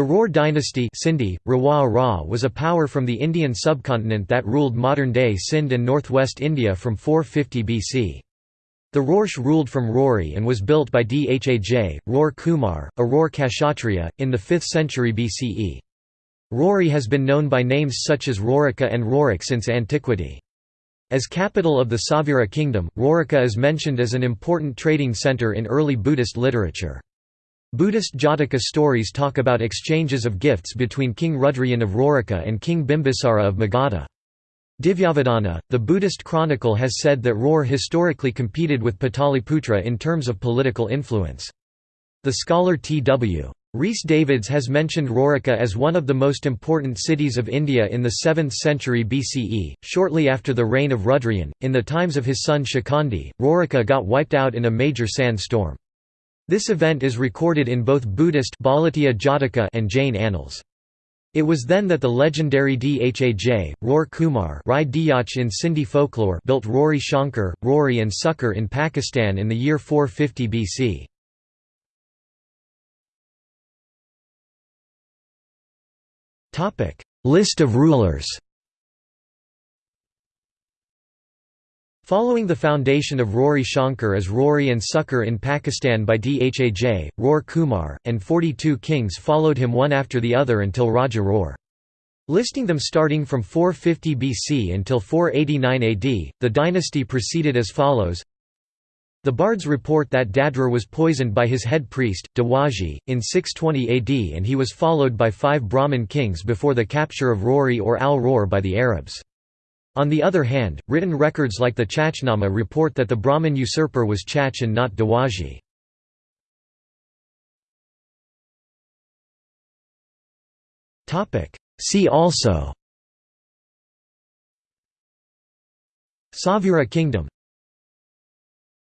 The Ror dynasty Sindhi, Rawa was a power from the Indian subcontinent that ruled modern-day Sindh and northwest India from 450 BC. The Roarsh ruled from Rory and was built by Dhaj, Ror Kumar, a Ror Kshatriya, in the 5th century BCE. Rory has been known by names such as Roruka and Rorik since antiquity. As capital of the Sauvira kingdom, Roruka is mentioned as an important trading centre in early Buddhist literature. Buddhist Jataka stories talk about exchanges of gifts between King Rudrayan of Roruka and King Bimbisara of Magadha. Divyavadana, the Buddhist chronicle has said that Ror historically competed with Pataliputra in terms of political influence. The scholar T.W. Rhys Davids has mentioned Roruka as one of the most important cities of India in the 7th century BCE, shortly after the reign of Rudrayan. In the times of his son Shikandi, Roruka got wiped out in a major sand storm. This event is recorded in both Buddhist Jataka and Jain annals. It was then that the legendary Dhaj, Ror Kumar Rai in Sindhi folklore built Rory Shankar, Rory and Sukkur in Pakistan in the year 450 BC. List of rulers Following the foundation of Rory Shankar as Rory and Sukkur in Pakistan by Dhaj, Ror Kumar, and 42 kings followed him one after the other until Raja Ror. Listing them starting from 450 BC until 489 AD, the dynasty proceeded as follows the bards report that Dadra was poisoned by his head priest, Dawaji, in 620 AD and he was followed by five Brahmin kings before the capture of Rory or Al-Ror by the Arabs. On the other hand, written records like the Chachnama report that the Brahmin usurper was Chach and not Dawaji. See also Sauvira Kingdom